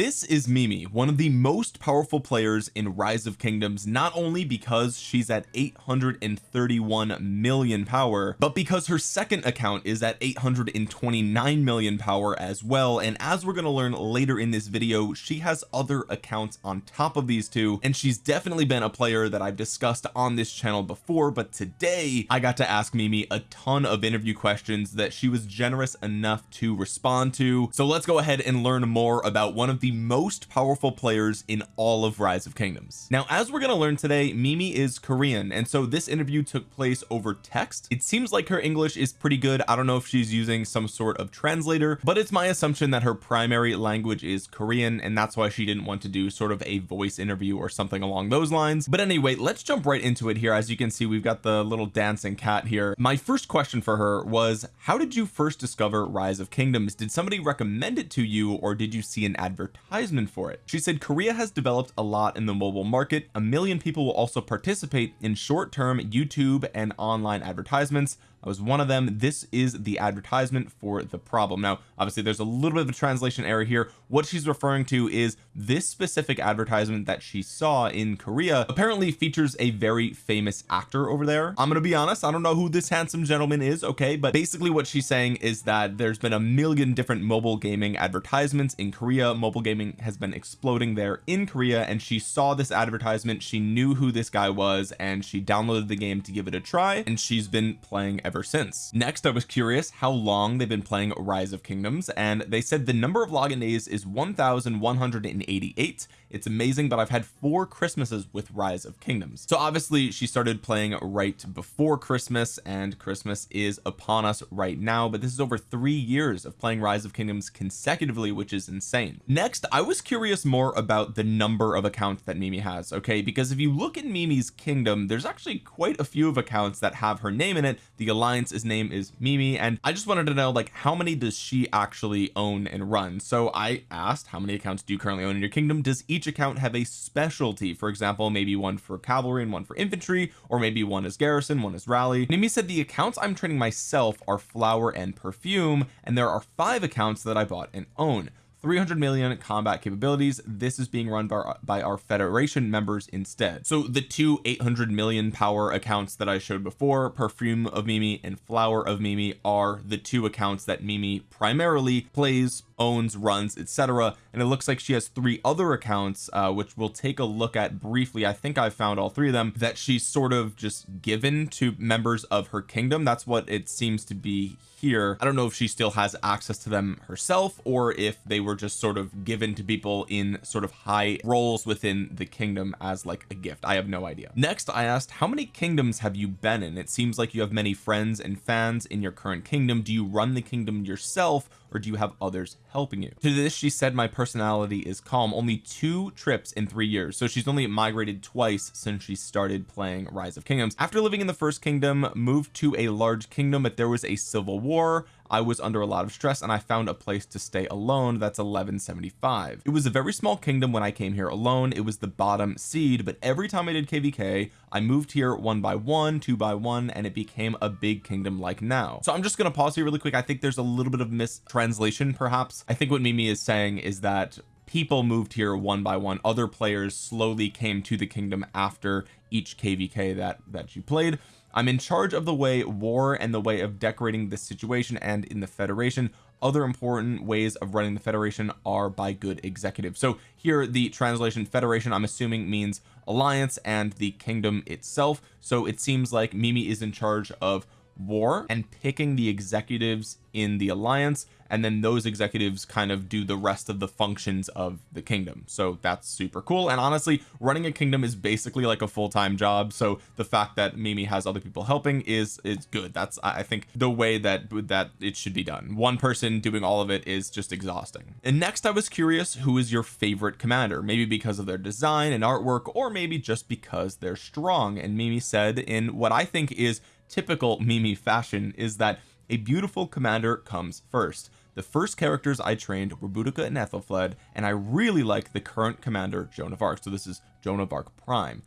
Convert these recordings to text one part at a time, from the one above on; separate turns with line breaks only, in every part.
this is Mimi one of the most powerful players in rise of kingdoms not only because she's at 831 million power but because her second account is at 829 million power as well. And as we're going to learn later in this video she has other accounts on top of these two and she's definitely been a player that I've discussed on this channel before but today I got to ask Mimi a ton of interview questions that she was generous enough to respond to. So let's go ahead and learn more about one of the most powerful players in all of rise of kingdoms. Now as we're going to learn today Mimi is Korean and so this interview took place over text. It seems like her English is pretty good. I don't know if she's using some sort of translator but it's my assumption that her primary language is Korean and that's why she didn't want to do sort of a voice interview or something along those lines. But anyway let's jump right into it here. As you can see we've got the little dancing cat here. My first question for her was how did you first discover rise of kingdoms? Did somebody recommend it to you or did you see an advertisement for it. She said Korea has developed a lot in the mobile market. A million people will also participate in short-term YouTube and online advertisements I was one of them. This is the advertisement for the problem. Now obviously there's a little bit of a translation error here. What she's referring to is this specific advertisement that she saw in Korea apparently features a very famous actor over there. I'm gonna be honest I don't know who this handsome gentleman is okay? But basically what she's saying is that there's been a million different mobile gaming advertisements in Korea. Mobile gaming has been exploding there in Korea and she saw this advertisement. She knew who this guy was and she downloaded the game to give it a try and she's been playing ever since. Next I was curious how long they've been playing rise of kingdoms and they said the number of login days is 1188 it's amazing but I've had four Christmases with rise of kingdoms. So obviously she started playing right before Christmas and Christmas is upon us right now but this is over three years of playing rise of kingdoms consecutively which is insane. Next I was curious more about the number of accounts that Mimi has okay? Because if you look at Mimi's kingdom there's actually quite a few of accounts that have her name in it. The alliance's name is Mimi and I just wanted to know like how many does she actually own and run? So I asked how many accounts do you currently own in your kingdom? Does each account have a specialty. For example maybe one for cavalry and one for infantry or maybe one is garrison one is rally. Mimi said the accounts I'm training myself are flower and perfume and there are five accounts that I bought and own 300 million combat capabilities. This is being run by, by our federation members instead. So the two 800 million power accounts that I showed before perfume of Mimi and flower of Mimi are the two accounts that Mimi primarily plays owns runs etc and it looks like she has three other accounts uh, which we'll take a look at briefly. I think I found all three of them that she's sort of just given to members of her kingdom. That's what it seems to be here. I don't know if she still has access to them herself or if they were just sort of given to people in sort of high roles within the kingdom as like a gift. I have no idea. Next I asked how many kingdoms have you been in? It seems like you have many friends and fans in your current kingdom. Do you run the kingdom yourself or do you have others helping you? To this she said my personality is calm. Only two trips in three years. So she's only migrated twice since she started playing rise of kingdoms. After living in the first kingdom moved to a large kingdom but there was a civil war I was under a lot of stress and I found a place to stay alone that's 1175 it was a very small kingdom when I came here alone. It was the bottom seed but every time I did kvk I moved here one by one two by one and it became a big kingdom like now. So I'm just gonna pause here really quick. I think there's a little bit of mistranslation perhaps. I think what Mimi is saying is that people moved here one by one. Other players slowly came to the kingdom after each kvk that that you played I'm in charge of the way war and the way of decorating the situation and in the Federation. Other important ways of running the Federation are by good executive. So here the translation Federation I'm assuming means alliance and the kingdom itself. So it seems like Mimi is in charge of war and picking the executives in the alliance and then those executives kind of do the rest of the functions of the kingdom. So that's super cool. And honestly running a kingdom is basically like a full-time job. So the fact that Mimi has other people helping is is good. That's I think the way that that it should be done. One person doing all of it is just exhausting. And next I was curious who is your favorite commander? Maybe because of their design and artwork or maybe just because they're strong. And Mimi said in what I think is typical Mimi fashion is that a beautiful commander comes first. The first characters I trained were Boudica and Aethelflaed and I really like the current commander Joan of Arc. So this is Joan of Arc Prime.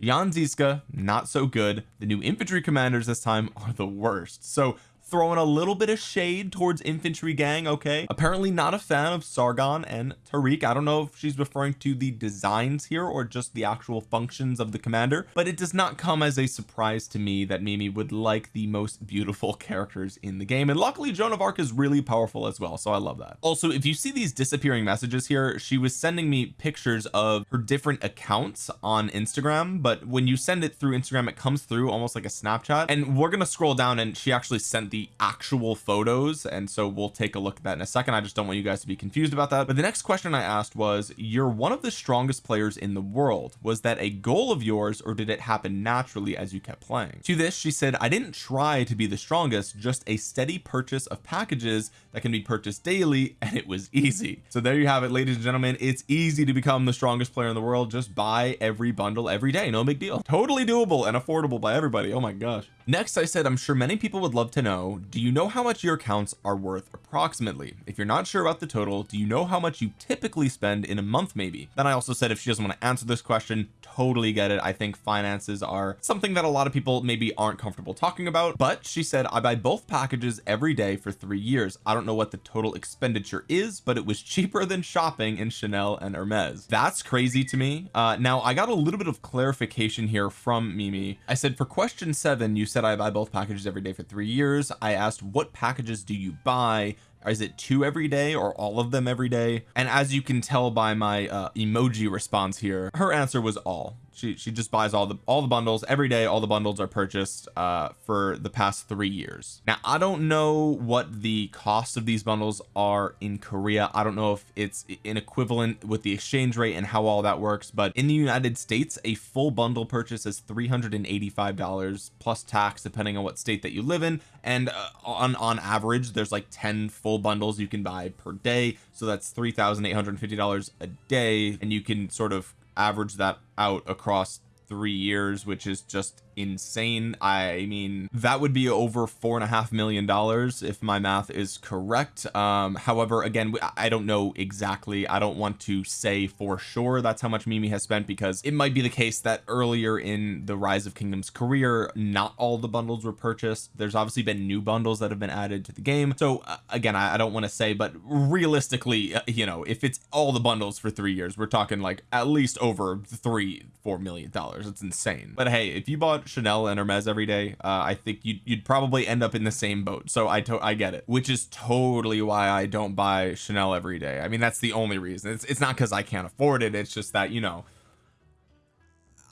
Jan Zizka not so good. The new infantry commanders this time are the worst. So throwing a little bit of shade towards infantry gang okay? Apparently not a fan of Sargon and Tariq. I don't know if she's referring to the designs here or just the actual functions of the commander but it does not come as a surprise to me that Mimi would like the most beautiful characters in the game. And luckily Joan of Arc is really powerful as well so I love that. Also if you see these disappearing messages here she was sending me pictures of her different accounts on Instagram but when you send it through Instagram it comes through almost like a Snapchat. And we're gonna scroll down and she actually sent the actual photos and so we'll take a look at that in a second. I just don't want you guys to be confused about that. But the next question I asked was you're one of the strongest players in the world. Was that a goal of yours or did it happen naturally as you kept playing? To this she said I didn't try to be the strongest just a steady purchase of packages that can be purchased daily and it was easy. So there you have it ladies and gentlemen. It's easy to become the strongest player in the world. Just buy every bundle every day. No big deal. Totally doable and affordable by everybody. Oh my gosh next I said I'm sure many people would love to know do you know how much your accounts are worth approximately. If you're not sure about the total do you know how much you typically spend in a month maybe? Then I also said if she doesn't want to answer this question totally get it. I think finances are something that a lot of people maybe aren't comfortable talking about but she said I buy both packages every day for three years. I don't know what the total expenditure is but it was cheaper than shopping in Chanel and Hermes that's crazy to me. Uh now I got a little bit of clarification here from Mimi. I said for question seven you said I buy both packages every day for three years. I asked what packages do you buy is it two every day or all of them every day? And as you can tell by my uh, emoji response here her answer was all she she just buys all the all the bundles. Every day all the bundles are purchased uh for the past three years. Now I don't know what the cost of these bundles are in Korea. I don't know if it's an equivalent with the exchange rate and how all that works but in the United States a full bundle purchase is 385 dollars plus tax depending on what state that you live in. And uh, on on average there's like 10 full bundles you can buy per day. So that's three thousand eight hundred fifty dollars a day. And you can sort of average that out across three years which is just insane. I mean that would be over four and a half million dollars if my math is correct. Um however again I don't know exactly. I don't want to say for sure that's how much Mimi has spent because it might be the case that earlier in the rise of kingdoms career not all the bundles were purchased. There's obviously been new bundles that have been added to the game. So uh, again I, I don't want to say but realistically uh, you know if it's all the bundles for three years we're talking like at least over three four million dollars. It's insane. But hey if you bought Chanel and Hermes every day uh, I think you'd, you'd probably end up in the same boat. So I I get it which is totally why I don't buy Chanel every day. I mean that's the only reason. It's, it's not because I can't afford it it's just that you know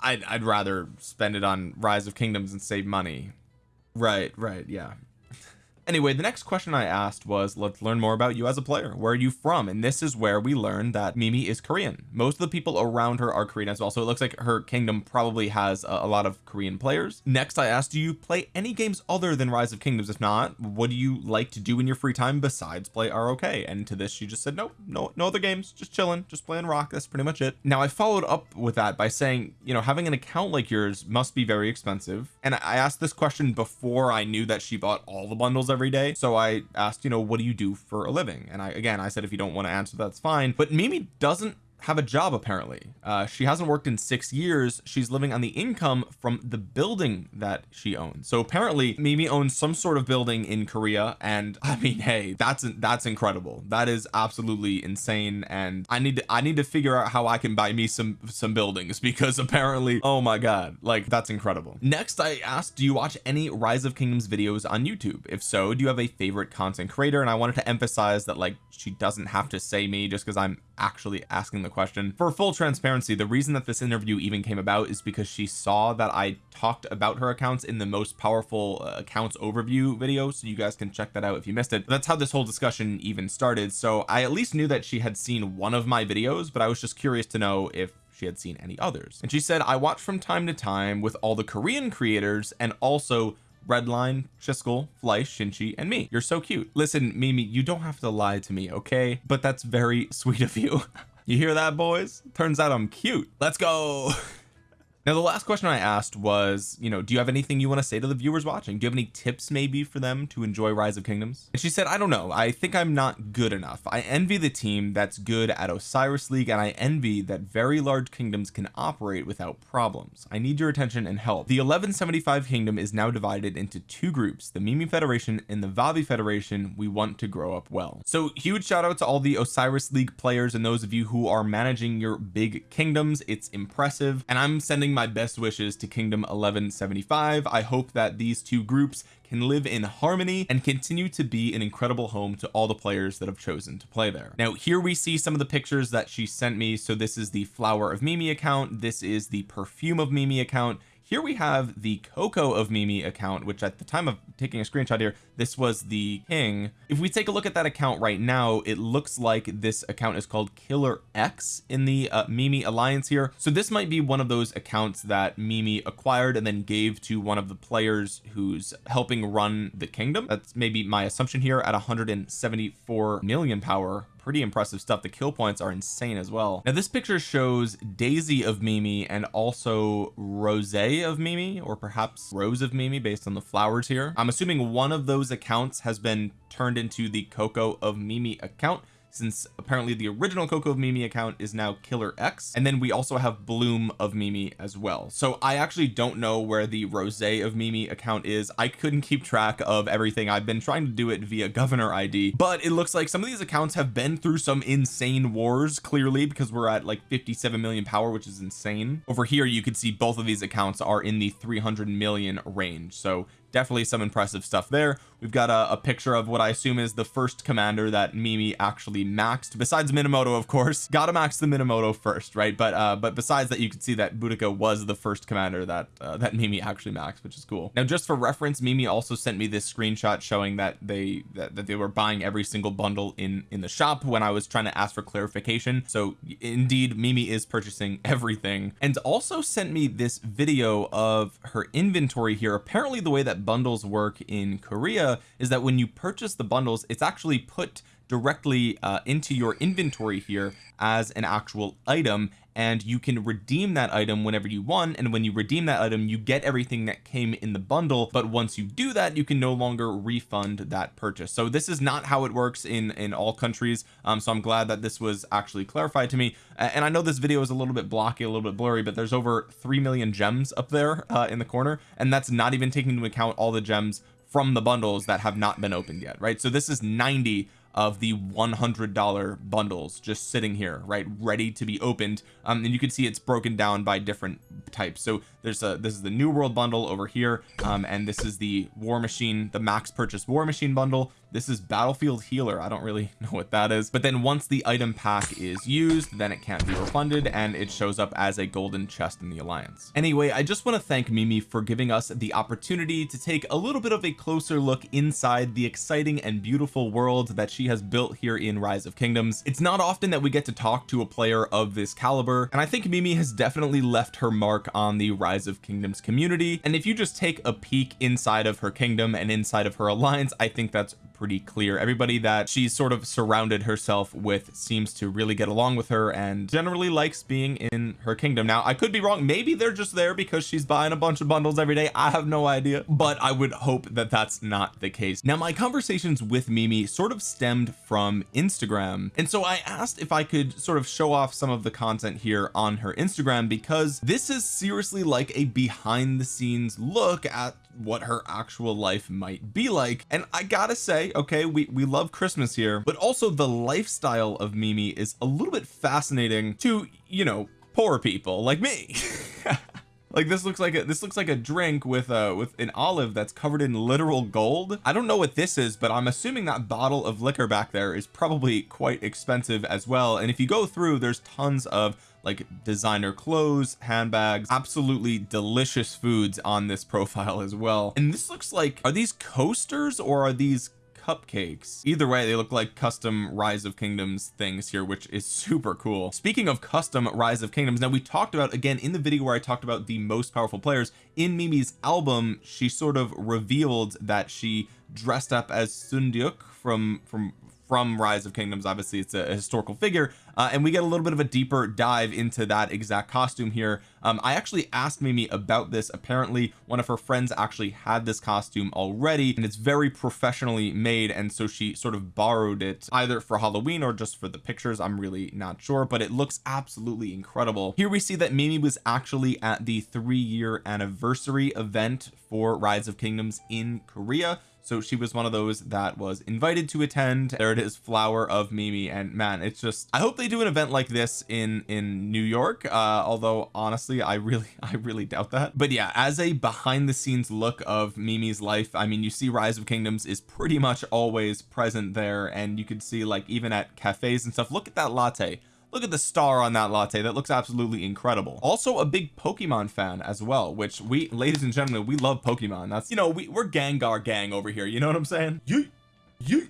I'd, I'd rather spend it on rise of kingdoms and save money. Right right yeah anyway the next question I asked was let's learn more about you as a player. Where are you from? And this is where we learned that Mimi is Korean. Most of the people around her are Korean as well so it looks like her kingdom probably has a, a lot of Korean players. Next I asked do you play any games other than rise of kingdoms? If not what do you like to do in your free time besides play ROK and to this she just said no no no other games just chilling just playing rock that's pretty much it. Now I followed up with that by saying you know having an account like yours must be very expensive. And I asked this question before I knew that she bought all the bundles every day. So I asked you know what do you do for a living? And I again I said if you don't want to answer that's fine. But Mimi doesn't have a job apparently. Uh, she hasn't worked in six years. She's living on the income from the building that she owns. So apparently Mimi owns some sort of building in Korea and I mean hey that's that's incredible. That is absolutely insane and I need to I need to figure out how I can buy me some some buildings because apparently oh my god like that's incredible. Next I asked do you watch any rise of kingdoms videos on YouTube? If so do you have a favorite content creator? And I wanted to emphasize that like she doesn't have to say me just because I'm actually asking the question. For full transparency the reason that this interview even came about is because she saw that I talked about her accounts in the most powerful uh, accounts overview video so you guys can check that out if you missed it. But that's how this whole discussion even started. So I at least knew that she had seen one of my videos but I was just curious to know if she had seen any others. And she said I watch from time to time with all the Korean creators and also Redline, Shiskel, Fleisch, Shinchi, and me. You're so cute. Listen, Mimi, you don't have to lie to me, okay? But that's very sweet of you. you hear that, boys? Turns out I'm cute. Let's go. now the last question I asked was you know do you have anything you want to say to the viewers watching? Do you have any tips maybe for them to enjoy rise of kingdoms? And she said I don't know. I think I'm not good enough. I envy the team that's good at Osiris League and I envy that very large kingdoms can operate without problems. I need your attention and help. The 1175 kingdom is now divided into two groups the Mimi Federation and the Vavi Federation. We want to grow up well. So huge shout out to all the Osiris League players and those of you who are managing your big kingdoms. It's impressive. And I'm sending my best wishes to kingdom 1175 I hope that these two groups can live in harmony and continue to be an incredible home to all the players that have chosen to play there. Now here we see some of the pictures that she sent me. So this is the flower of Mimi account. This is the perfume of Mimi account here we have the Coco of Mimi account which at the time of taking a screenshot here this was the king. If we take a look at that account right now it looks like this account is called Killer X in the uh, Mimi alliance here. So this might be one of those accounts that Mimi acquired and then gave to one of the players who's helping run the kingdom. That's maybe my assumption here at 174 million power pretty impressive stuff. The kill points are insane as well. Now this picture shows Daisy of Mimi and also Rose of Mimi or perhaps Rose of Mimi based on the flowers here. I'm assuming one of those accounts has been turned into the Coco of Mimi account since apparently the original Coco of Mimi account is now Killer X and then we also have Bloom of Mimi as well. So I actually don't know where the Rose of Mimi account is. I couldn't keep track of everything. I've been trying to do it via governor ID but it looks like some of these accounts have been through some insane wars clearly because we're at like 57 million power which is insane. Over here you can see both of these accounts are in the 300 million range. So definitely some impressive stuff there. We've got a, a, picture of what I assume is the first commander that Mimi actually maxed. Besides Minamoto of course. Gotta max the Minamoto first right? But uh but besides that you can see that Boudica was the first commander that uh, that Mimi actually maxed which is cool. Now just for reference Mimi also sent me this screenshot showing that they that, that they were buying every single bundle in in the shop when I was trying to ask for clarification. So indeed Mimi is purchasing everything. And also sent me this video of her inventory here. Apparently the way that bundles work in Korea is that when you purchase the bundles it's actually put directly uh, into your inventory here as an actual item and you can redeem that item whenever you want and when you redeem that item you get everything that came in the bundle but once you do that you can no longer refund that purchase. So this is not how it works in in all countries um so I'm glad that this was actually clarified to me. And I know this video is a little bit blocky a little bit blurry but there's over 3 million gems up there uh, in the corner and that's not even taking into account all the gems from the bundles that have not been opened yet right? So this is 90 of the $100 bundles just sitting here right ready to be opened. Um, and you can see it's broken down by different types. So there's a this is the new world bundle over here um, and this is the war machine the max purchase war machine bundle. This is battlefield healer. I don't really know what that is. But then once the item pack is used then it can't be refunded and it shows up as a golden chest in the alliance. Anyway I just want to thank Mimi for giving us the opportunity to take a little bit of a closer look inside the exciting and beautiful world that she has built here in rise of kingdoms. It's not often that we get to talk to a player of this caliber and I think Mimi has definitely left her mark on the rise of kingdoms community. And if you just take a peek inside of her kingdom and inside of her alliance I think that's pretty clear. Everybody that she's sort of surrounded herself with seems to really get along with her and generally likes being in her kingdom. Now I could be wrong. Maybe they're just there because she's buying a bunch of bundles every day. I have no idea but I would hope that that's not the case. Now my conversations with Mimi sort of stemmed from Instagram. And so I asked if I could sort of show off some of the content here on her Instagram because this is seriously like a behind the scenes look at what her actual life might be like. And I gotta say okay we we love Christmas here but also the lifestyle of Mimi is a little bit fascinating to you know poor people like me. Like this looks like a this looks like a drink with uh with an olive that's covered in literal gold. I don't know what this is but I'm assuming that bottle of liquor back there is probably quite expensive as well. And if you go through there's tons of like designer clothes handbags absolutely delicious foods on this profile as well. And this looks like are these coasters or are these cupcakes? Either way they look like custom rise of kingdoms things here which is super cool. Speaking of custom rise of kingdoms now we talked about again in the video where I talked about the most powerful players in Mimi's album she sort of revealed that she dressed up as Seondeok from from from rise of kingdoms. Obviously it's a, historical figure uh, and we get a little bit of a deeper dive into that exact costume here. Um, I actually asked Mimi about this. Apparently one of her friends actually had this costume already and it's very professionally made and so she sort of borrowed it either for Halloween or just for the pictures. I'm really not sure but it looks absolutely incredible. Here we see that Mimi was actually at the three year anniversary event for Rise of Kingdoms in Korea so she was one of those that was invited to attend. There it is flower of Mimi. And man it's just I hope they do an event like this in in New York. Uh although honestly I really I really doubt that. But yeah as a behind the scenes look of Mimi's life I mean you see rise of kingdoms is pretty much always present there. And you could see like even at cafes and stuff. Look at that latte look at the star on that latte. That looks absolutely incredible. Also a big Pokemon fan as well which we ladies and gentlemen we love Pokemon. That's you know we, we're Gengar gang over here. You know what I'm saying? Yeet. Yeet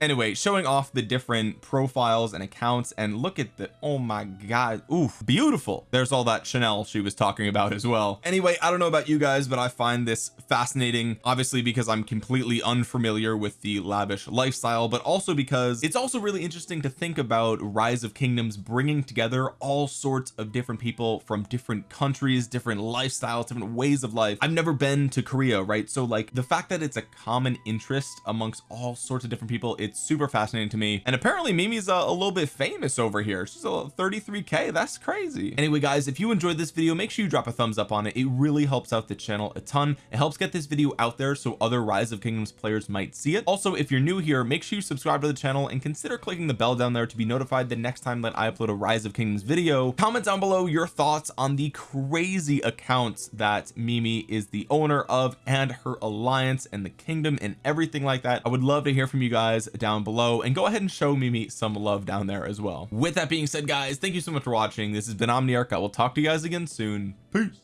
anyway showing off the different profiles and accounts and look at the oh my god oof beautiful. There's all that Chanel she was talking about as well. Anyway I don't know about you guys but I find this fascinating obviously because I'm completely unfamiliar with the lavish lifestyle but also because it's also really interesting to think about rise of kingdoms bringing together all sorts of different people from different countries different lifestyles different ways of life. I've never been to Korea right? So like the fact that it's a common interest amongst all sorts of different people it's super fascinating to me. And apparently Mimi's a, a little bit famous over here. She's a 33k that's crazy. Anyway guys if you enjoyed this video make sure you drop a thumbs up on it. It really helps out the channel a ton. It helps get this video out there so other rise of kingdoms players might see it. Also if you're new here make sure you subscribe to the channel and consider clicking the bell down there to be notified the next time that I upload a rise of kingdoms video. Comment down below your thoughts on the crazy accounts that Mimi is the owner of and her alliance and the kingdom and everything like that. I would love to hear from you guys down below and go ahead and show Mimi some love down there as well. With that being said guys thank you so much for watching. This has been Omniarch. I will talk to you guys again soon. Peace